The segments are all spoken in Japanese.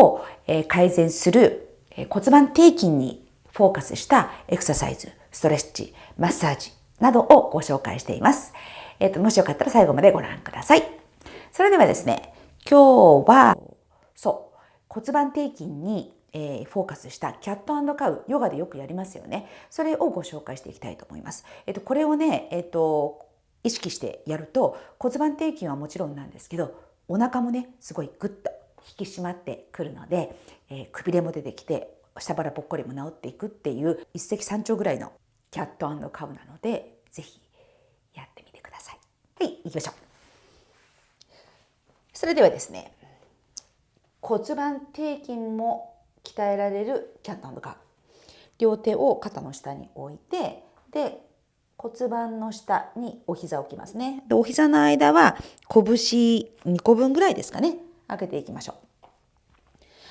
を改善する骨盤底筋にフォーカスしたエクササイズ、ストレッチ、マッサージなどをご紹介しています。えっ、ー、と、もしよかったら最後までご覧ください。それではですね、今日は、そう、骨盤底筋に、えー、フォーカスしたキャットカウ、ヨガでよくやりますよね。それをご紹介していきたいと思います。えっ、ー、と、これをね、えっ、と、意識してやると骨盤底筋はもちろんなんですけどお腹もねすごいグッと引き締まってくるので、えー、くびれも出てきて下腹ぽっこりも治っていくっていう一石三鳥ぐらいのキャットカウなので是非やってみてください。はい行きましょう。それではですね骨盤底筋も鍛えられるキャットカウ両手を肩の下に置いてで骨盤の下にお膝を置きますね。でお膝の間は拳2個分ぐらいですかね。開けていきましょう。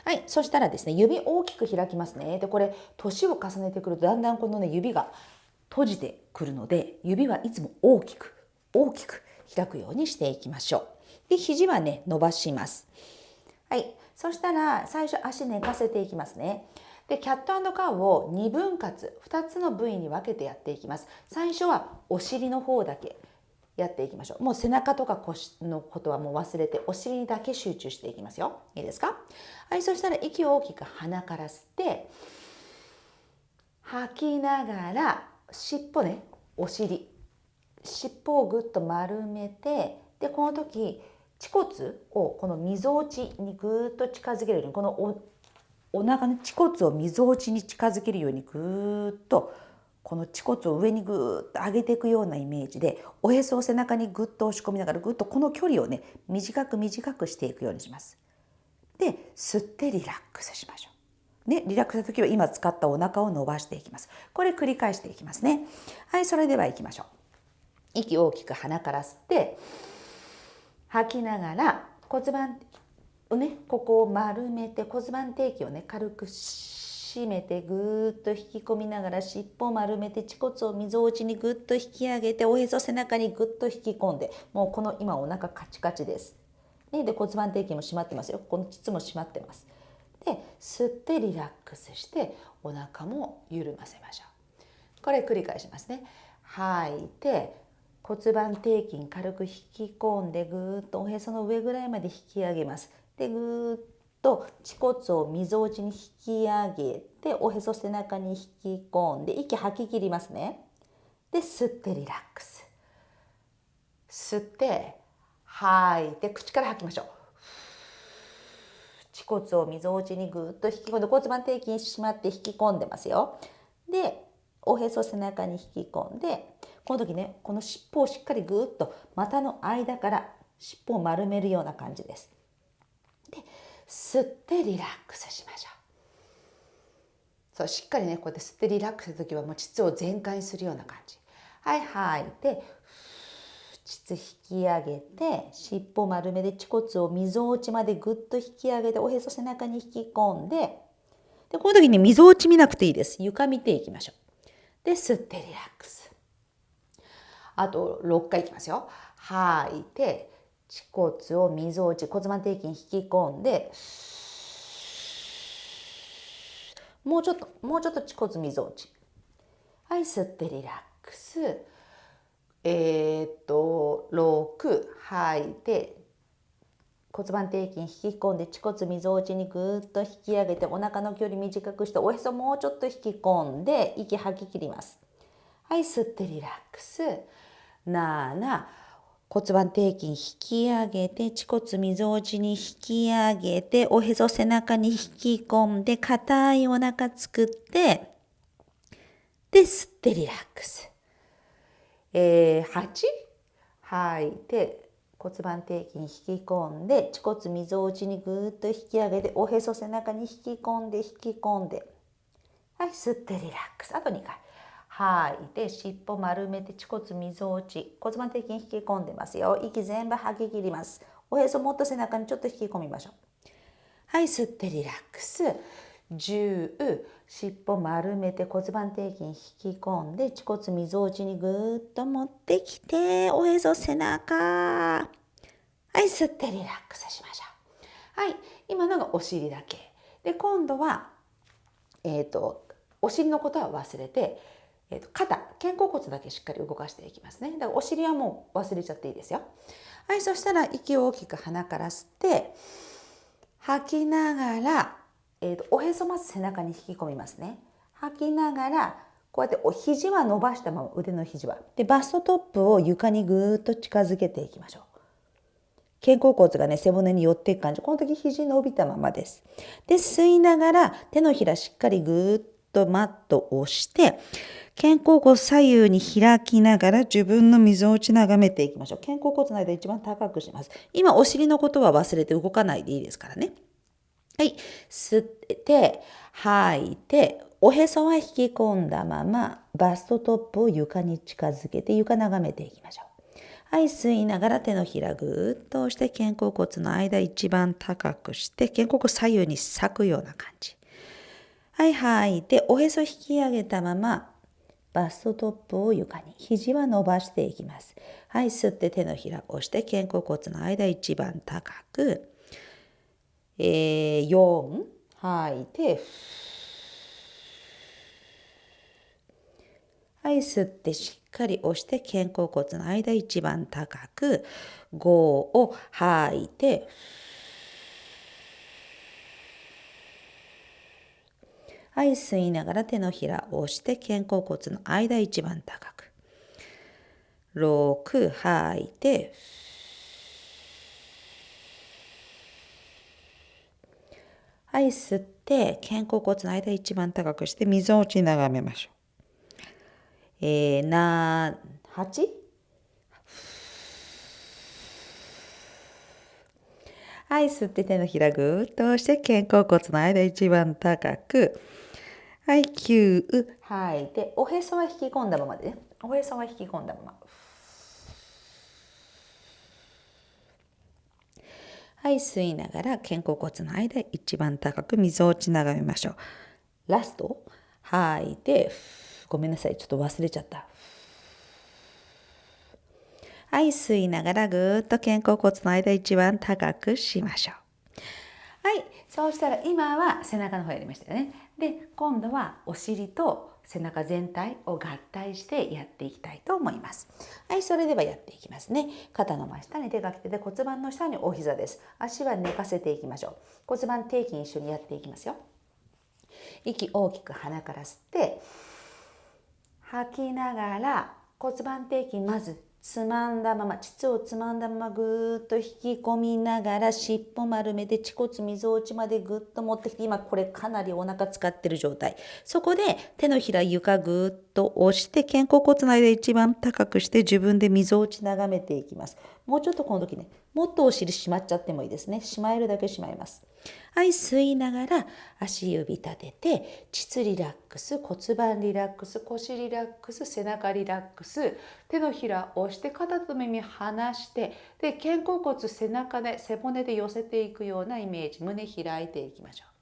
はい。そしたらですね、指大きく開きますね。で、これ、年を重ねてくるとだんだんこのね、指が閉じてくるので、指はいつも大きく、大きく開くようにしていきましょう。で、肘はね、伸ばします。はい。そしたら、最初足寝かせていきますね。でキャットカウを2分割2つの部位に分けてやっていきます最初はお尻の方だけやっていきましょう。もう背中とか腰のことはもう忘れてお尻にだけ集中していきますよ。いいですか？はいそしたら息を大きく鼻から吸って吐きながら尻尾ねお尻。尻尾をぐっと丸めてでこの時恥骨をこのみぞおちにぐっと近づけるようにこのお腹の恥骨をみぞおちに近づけるようにぐーっとこの恥骨を上にぐーっと上げていくようなイメージでおへそを背中にぐっと押し込みながらぐっとこの距離をね短く短くしていくようにします。で吸ってリラックスしましょう。ね、リラックスした時は今使ったお腹を伸ばしていきます。これ繰り返していきますね。はい、それでは行きましょう。息を大きく鼻から吸って吐きながら骨盤をねここを丸めて骨盤底筋をね軽く締めてぐーっと引き込みながら尻尾丸めて恥骨をみぞおちにぐっと引き上げておへそ背中にぐっと引き込んでもうこの今お腹カチカチです。ね、で骨盤底筋も締まってますよこの膣も締まってます。で吸ってリラックスしてお腹も緩ませましょう。これ繰り返しますね。吐いて骨盤底筋軽く引き込んでぐーっとおへその上ぐらいまで引き上げます。でぐーっと恥骨をみぞおちに引き上げておへそ背中に引き込んで息吐き切りますね。で吸ってリラックス。吸って吐いて口から吐きましょう。恥骨をみぞおちにぐっと引き込んで骨盤底筋締まって引き込んでますよ。でおへそ背中に引き込んでこの時ねこの尻尾をしっかりぐっと股の間から尻尾を丸めるような感じです。で吸ってリラックスしましょう。そうしっかりねこうやって吸ってリラックスする時はもう膣を全開にするような感じ。はい吐い。て膣引き上げて尻尾丸めで恥骨をみぞおちまでぐっと引き上げておへそ背中に引き込んででこの時にみぞおち見なくていいです。床見ていきましょう。で吸ってリラックス。あと6回いきますよ。吐いて恥骨をみぞおち骨盤底筋引き込んでもうちょっともうちょっと恥骨みぞおち。はい吸ってリラックス。えー、っと6吐いて骨盤底筋引き込んで恥骨みぞおちにぐっと引き上げてお腹の距離短くしておへそもうちょっと引き込んで息吐き切ります。はい吸ってリラックス。7骨盤底筋引き上げて、恥骨みぞおちに引き上げて、おへそ背中に引き込んで、硬いお腹作って、で、吸ってリラックス。えー、8吐いて、骨盤底筋引き込んで、恥骨みぞおちにぐーっと引き上げて、おへそ背中に引き込んで、引き込んで。はい、吸ってリラックス。あと2回。吐い。て尻尾丸めて恥骨みぞおち。骨盤底筋引き込んでますよ。息全部吐き切ります。おへそもっと背中にちょっと引き込みましょう。はい吸ってリラックス。10尻尾丸めて骨盤底筋引き込んで恥骨みぞおちにぐーっと持ってきておへそ背中。はい吸ってリラックスしましょう。はい今のがお尻だけ。で今度は、えーと、お尻のことは忘れて、えーと、肩肩甲骨だけしっかり動かしていきますね。だからお尻はもう忘れちゃっていいですよ。はいそしたら息を大きく鼻から吸って吐きながら、えーと、おへそまず背中に引き込みますね。吐きながらこうやってお肘は伸ばしたまま腕の肘は。でバストトップを床にぐーっと近づけていきましょう。肩甲骨がね背骨に寄っていく感じ。この時肘伸びたままです。で吸いながら手のひらしっかりぐーっとマットをして肩甲骨左右に開きながら自分の溝落ち眺めていきましょう。肩甲骨の間一番高くします。今お尻のことは忘れて動かないでいいですからね。はい。吸って吐いておへそは引き込んだままバストトップを床に近づけて床眺めていきましょう。はい、吸いながら手のひらぐーっと押して肩甲骨の間一番高くして肩甲骨左右に裂くような感じ。はい、吐いておへそ引き上げたままバストトップを床に肘は伸ばしていきます。はい、吸って手のひらを押して肩甲骨の間一番高く。えー、4吐いてはい、吸ってしっかり押して肩甲骨の間一番高く5を吐いてはい、吸いながら手のひらを押して肩甲骨の間一番高く6吐いてはい、吸って肩甲骨の間一番高くして溝落ち眺めましょう。えー、な、8? はい、吸って手のひらぐーっと押して肩甲骨の間一番高く。はい、9、吐いて、おへそは引き込んだままでね。おへそは引き込んだまま。はい、吸いながら肩甲骨の間一番高く溝落ち眺めましょう。ラスト、吐いて、ごめんなさい。ちょっと忘れちゃった。はい、吸いながらぐーっと肩甲骨の間一番高くしましょう。はい、そうしたら今は背中の方やりましたよね。で、今度はお尻と背中全体を合体してやっていきたいと思います。はい、それではやっていきますね。肩の真下に手が来てで骨盤の下にお膝です。足は寝かせていきましょう。骨盤底筋一緒にやっていきますよ。息大きく鼻から吸って、吐きながら骨盤底筋まずつまんだまま膣をつまんだままぐーっと引き込みながら尻尾丸めて恥骨みぞおちまでぐっと持ってきて今これかなりお腹使ってる状態。そこで手のひら床ぐーっと押して肩甲骨の間一番高くして自分でみぞおち眺めていきます。もうちょっとこの時ねもっとお尻しまっちゃってもいいですね。しまえるだけしまいます。はい、吸いながら足指立てて、膣リラックス、骨盤リラックス、腰リラックス、背中リラックス、手のひらを押して肩と耳離して、で、肩甲骨背中で背骨で寄せていくようなイメージ、胸開いていきましょう。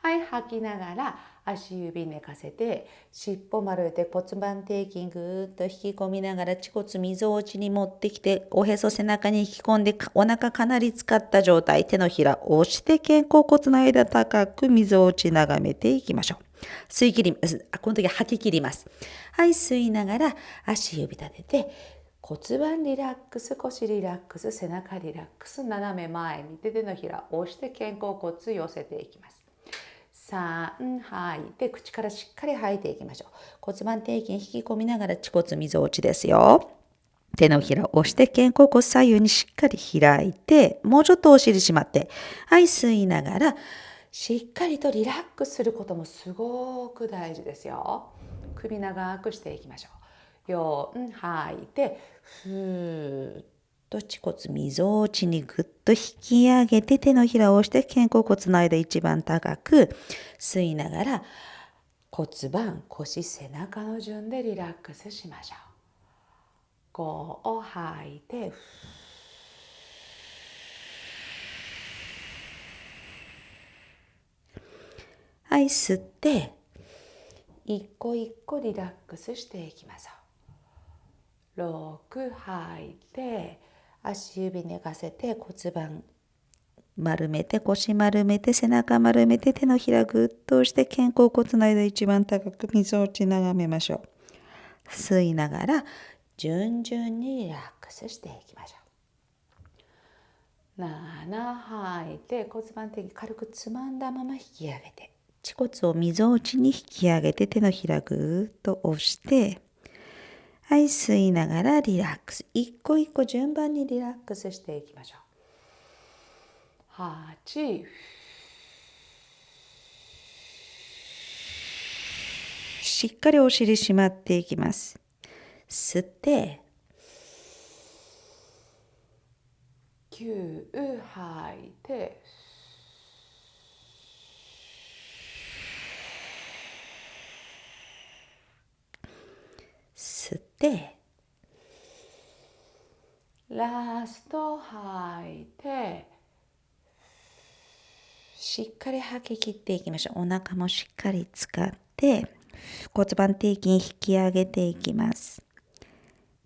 はい、吐きながら足指寝かせて尻尾丸めて骨盤底筋ぐーっと引き込みながら恥骨みぞおちに持ってきておへそ背中に引き込んでお腹かなり使った状態手のひら押して肩甲骨の間高くみぞおち眺めていきましょう。吸い切ります。この時吐き切ります。はい、吸いながら足指立てて骨盤リラックス、腰リラックス、背中リラックス、斜め前に手のひら押して肩甲骨寄せていきます。3吐い。て口からしっかり吐いていきましょう。骨盤底筋引き込みながら恥骨みぞおちですよ。手のひらを押して肩甲骨左右にしっかり開いてもうちょっとお尻しまってはい吸いながらしっかりとリラックスすることもすごく大事ですよ。首長くしていきましょう。4吐いてふーっと恥骨みぞおちにぐっと引き上げて手のひらを押して肩甲骨の間一番高く吸いながら骨盤腰背中の順でリラックスしましょう。5を吐いてはい吸って一個一個リラックスしていきましょう。6吐いて足指寝かせて骨盤丸めて腰丸めて背中丸めて手のひらぐっと押して肩甲骨の間一番高くみぞおち眺めましょう。吸いながら順々にリラックスしていきましょう。7吐いて骨盤的に軽くつまんだまま引き上げて恥骨をみぞおちに引き上げて手のひらぐっと押してはい吸いながらリラックス。一個一個順番にリラックスしていきましょう。8しっかりお尻締まっていきます。吸って。9吐いて吸ってラスト吐いてしっかり吐き切っていきましょう。お腹もしっかり使って骨盤底筋引き上げていきます。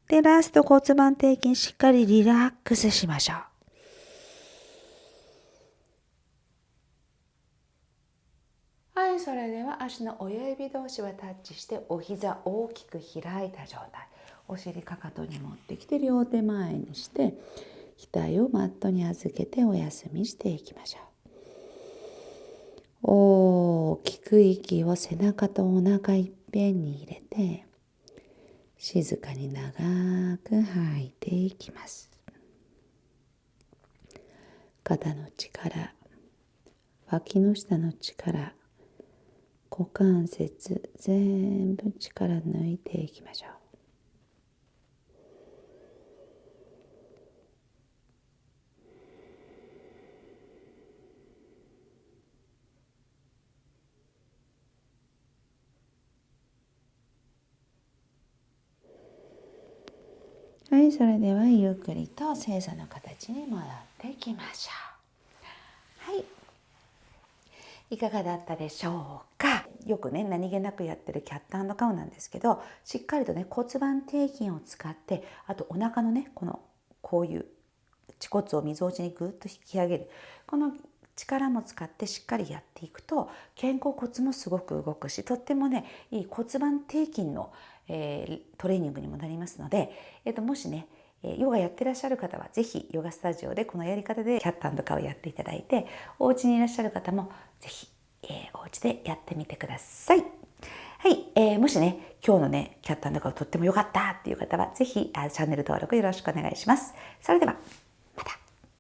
で、ラスト骨盤底筋しっかりリラックスしましょう。はい、それでは足の親指同士はタッチしてお膝大きく開いた状態。お尻かかとに持ってきて両手前にして額をマットに預けてお休みしていきましょう。大きく息を背中とお腹いっぺんに入れて静かに長く吐いていきます肩の力脇の下の力股関節全部力抜いていきましょうはい、それではゆっくりと正座の形に戻っていきましょう。はい。いかがだったでしょうか？よくね、何気なくやってるキャットカウなんですけど、しっかりとね、骨盤底筋を使って、あとお腹のね、この、こういう恥骨をみぞおちにぐっと引き上げる。この力も使ってしっかりやっていくと肩甲骨もすごく動くしとってもねいい骨盤底筋のえー、トレーニングにもなりますので、えー、ともしねヨガやってらっしゃる方は是非ヨガスタジオでこのやり方でキャットカウをやっていただいてお家にいらっしゃる方も是非、えー、お家でやってみてください。はい、えー、もしね今日のねキャットカウとっても良かったっていう方はぜひチャンネル登録よろしくお願いします。それでは